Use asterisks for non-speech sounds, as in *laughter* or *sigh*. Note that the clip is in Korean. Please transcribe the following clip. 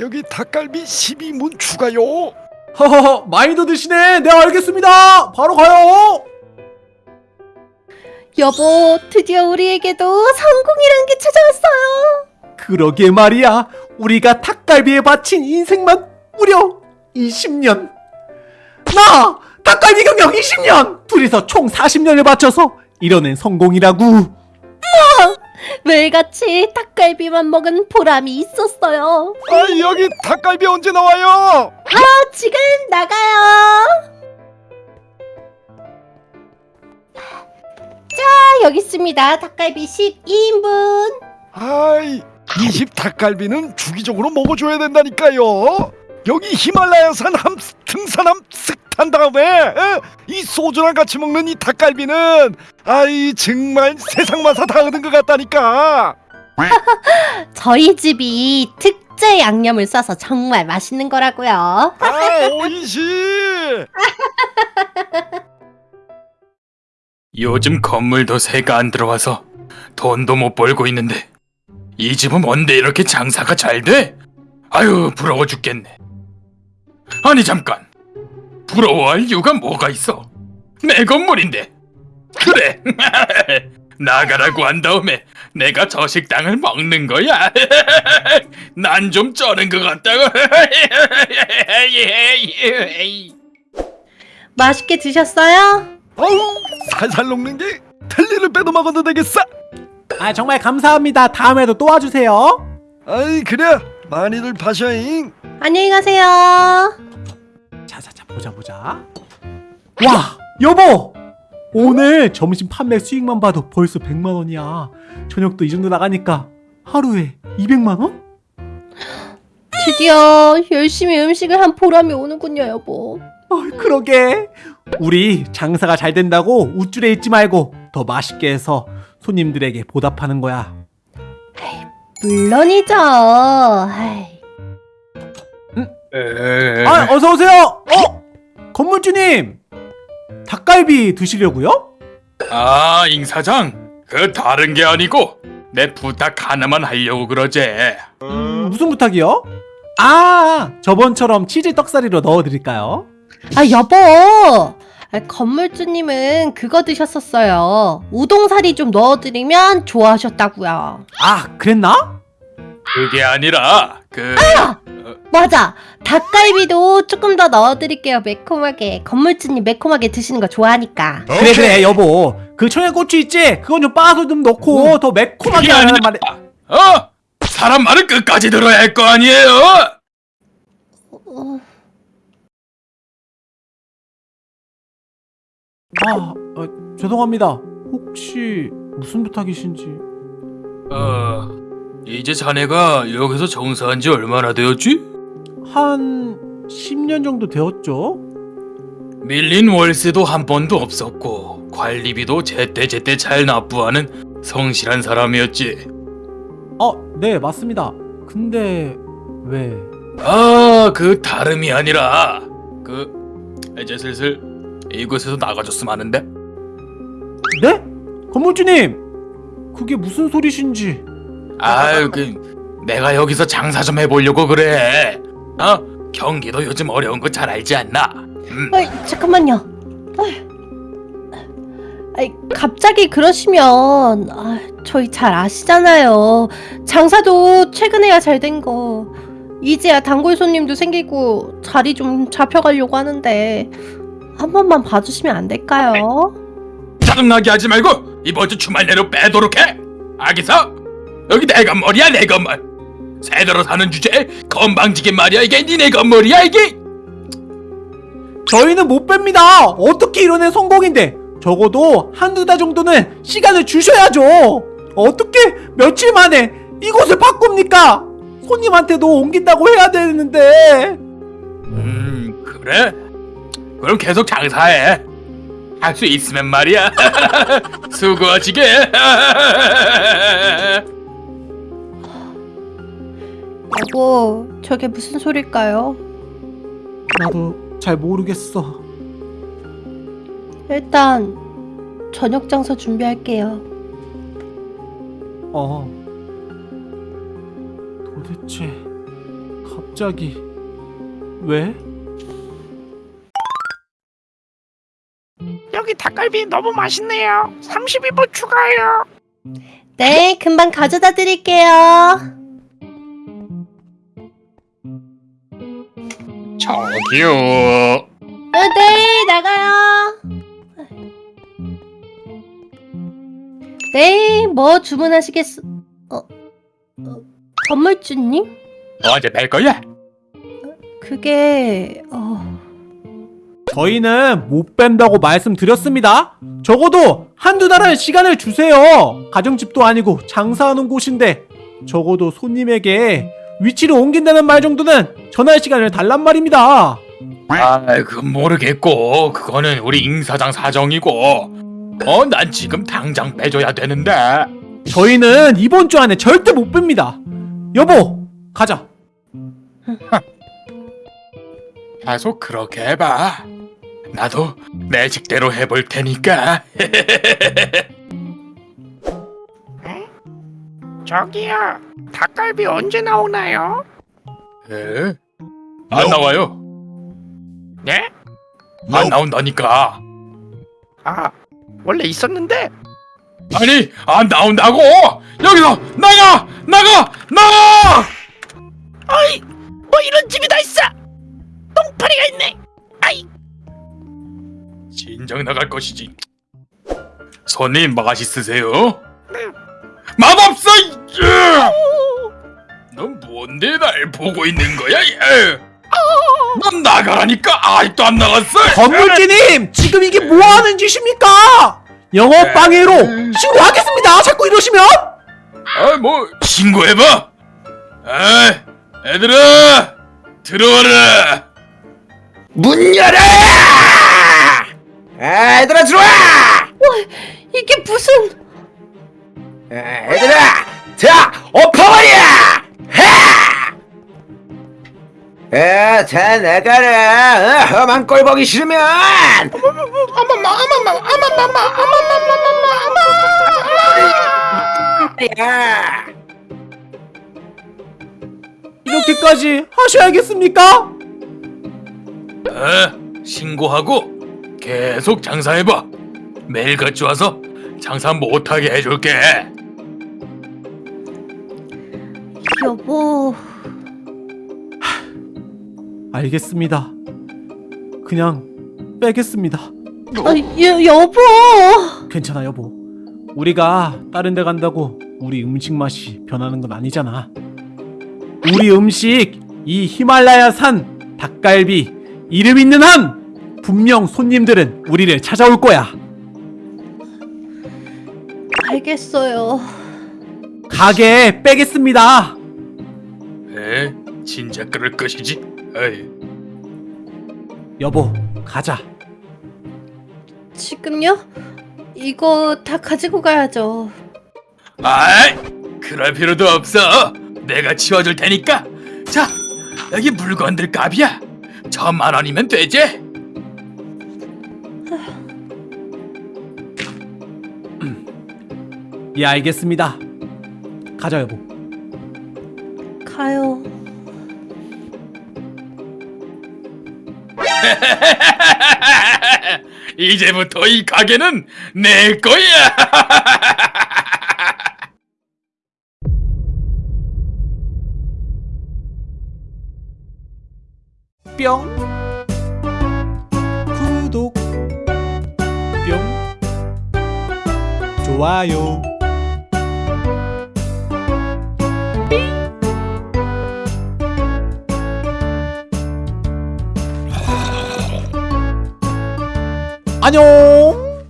여기 닭갈비 12문 추가요. 허허허 많이 더 드시네. 네 알겠습니다. 바로 가요. 여보, 드디어 우리에게도 성공이란 게 찾아왔어요. 그러게 말이야. 우리가 닭갈비에 바친 인생만 무려 20년. 나 닭갈비 경력 20년. 둘이서 총 40년을 바쳐서 이뤄낸 성공이라고 매일같이 닭갈비만 먹은 보람이 있었어요. 아 여기 닭갈비 언제 나와요? 아, 지금 나가요. 자, 여기 있습니다. 닭갈비 12인분. 아이 이집 닭갈비는 주기적으로 먹어줘야 된다니까요. 여기 히말라야산 함 등산함 쓱 탄 다음에 에? 이 소주랑 같이 먹는 이 닭갈비는 아이 정말 세상 맛다 다 얻은 것 같다니까. *laughs* 저희 집이 특제 양념을 써서 정말 맛있는 거라고요. 아 오이시. *laughs* 요즘 건물도 새가 안 들어와서 돈도 못 벌고 있는데 이 집은 뭔데 이렇게 장사가 잘 돼? 아유 부러워 죽겠네. 아니 잠깐 부러워할 이유가 뭐가 있어? 내 건물인데 그래 *laughs* 나가라고 한 다음에 내가 저 식당을 먹는 거야. *laughs* 난 좀 쩌는 것 같다고. *laughs* 맛있게 드셨어요? 어우 살살 녹는 게 틀니를 빼도 먹어도 되겠어. 아 정말 감사합니다 다음에도 또 와주세요 아이 그래 많이들 파셔잉. 안녕히 가세요. 보자 보자. 와 여보! 오늘 점심 판매 수익만 봐도 벌써 100만원이야. 저녁도 이 정도 나가니까 하루에 200만원? 드디어 열심히 음식을 한 보람이 오는군요, 여보. 어, 그러게. 우리 장사가 잘 된다고 우쭐해 있지 말고 더 맛있게 해서 손님들에게 보답하는 거야. 물론이죠. 아이, 아 어서 오세요! 어 건물주님 닭갈비 드시려고요? 아, 임 사장. 그 다른 게 아니고 내 부탁 하나만 하려고 그러제. 음, 무슨 부탁이요? 아 저번처럼 치즈 떡사리로 넣어드릴까요? 아 여보. 아, 건물주님은 그거 드셨었어요. 우동사리 좀 넣어드리면 좋아하셨다고요. 아 그랬나? 그게 아니라 그 맞아. 닭갈비도 조금 더 넣어드릴게요. 매콤하게. 건물주님 매콤하게 드시는 거 좋아하니까. 그래 그래 여보 그 청양고추 있지? 그건 좀 빻아서 좀 넣고 더 매콤하게 아니라 말에 어? 사람 말을 끝까지 들어야 할 거 아니에요? 어, 아 어, 죄송합니다 혹시 무슨 부탁이신지 어, 이제 자네가 여기서 정사한 지 얼마나 되었지? 한 10년 정도 되었죠? 밀린 월세도 한 번도 없었고 관리비도 제때제때 잘 납부하는 성실한 사람이었지. 어 네 맞습니다 근데 왜 아, 그 다름이 아니라 그 이제 슬슬 이곳에서 나가줬으면 하는데. 네? 건물주님 그게 무슨 소리신지 아유, 그 내가 여기서 장사 좀 해보려고 그래. 어? 경기도 요즘 어려운 거 잘 알지 않나? 음. 아이, 잠깐만요. 아이, 아이, 갑자기 그러시면 아, 저희 잘 아시잖아요. 장사도 최근에야 잘 된 거. 이제야 단골 손님도 생기고 자리 좀 잡혀가려고 하는데 한 번만 봐주시면 안 될까요? 짜증나게 하지 말고 이번 주 주말 내로 빼도록 해. 알겠어? 여기 내 건물이야 내 건물. 새들어 사는 주제에 건방지게 말이야 이게 니네 건물이야 이게. 저희는 못 뺍니다 어떻게 이뤄낸 성공인데 적어도 한두 달 정도는 시간을 주셔야죠 어떻게 며칠 만에 이곳을 바꿉니까 손님한테도 옮긴다고 해야 되는데 음 그래? 그럼 계속 장사해. 할 수 있으면 말이야. *laughs* 수고하시게. *laughs* 여보, 저게 무슨 소릴까요? 나도 잘 모르겠어 일단 저녁 장사 준비할게요. 어 도대체 갑자기 왜? 여기 닭갈비 너무 맛있네요. 32분 추가해요. 네, 금방 가져다 드릴게요. 저기요. 어, 네, 나가요. 네, 뭐 주문하시겠 어? 어, 어 건물주님? 언제 뵐 거야? 그게 어, 저희는 못 뺀다고 말씀드렸습니다. 적어도 한두 달은 시간을 주세요. 가정집도 아니고 장사하는 곳인데 적어도 손님에게 위치를 옮긴다는 말 정도는 전할 시간을 달란 말입니다. 아, 그 모르겠고 그거는 우리 잉 사장 사정이고. 어, 난 지금 당장 빼줘야 되는데. 저희는 이번 주 안에 절대 못 뺍니다. 여보, 가자. *laughs* 계속 그렇게 해봐. 나도 내 식대로 해볼 테니까. *laughs* 저기요. 닭갈비 언제 나오나요? 에? 안 나와요. 네? 안 나온다니까. 아, 원래 있었는데 아니, 안 나온다고. 여기서 나가, 나가, 나가. 어이, 뭐 이런 집이 다 있어. 똥파리가 있네. 아이, 진정 나갈 것이지. 손님 맛있으세요? 네. 맛없어. 넌 뭔데 날 보고 있는 거야? 얘? 넌 나가라니까 아직도 안 나갔어. 건물주님, 지금 이게 뭐 하는 짓입니까? 영업 방해로 신고하겠습니다. 자꾸 이러시면. 아, 뭐 신고해봐. 아, 애들아 들어와라. 문 열어! 아, 얘들아 들어와! 이게 무슨 아, 얘들아, 자, 엎어버려! 아, 자 나가라. 어, 험한 꼴 보기 싫으면. 야. 이렇게까지 하셔야겠습니까? 어, 신고하고 계속 장사해봐. 매일같이 와서 장사 못하게 해줄게. 여보? 알겠습니다. 그냥 빼겠습니다. 아, 여, 여보! 괜찮아 여보. 우리가 다른 데 간다고 우리 음식 맛이 변하는 건 아니잖아. 우리 음식 이 히말라야 산 닭갈비 이름 있는 한 분명 손님들은 우리를 찾아올 거야. 알겠어요. 가게 빼겠습니다. 에, 진짜 그럴 것이지. 어이. 여보, 가자. 지금요? 이거 다 가지고 가야죠. 아이, 그럴 필요도 없어. 내가 치워줄 테니까. 자, 여기 물건들 값이야. 천만 원이면 되지. 예, 알겠습니다. 가자 여보. *laughs* 이제부터 이 가게는 내 거야. *laughs* 뿅. 구독. 뿅. 좋아요 안녕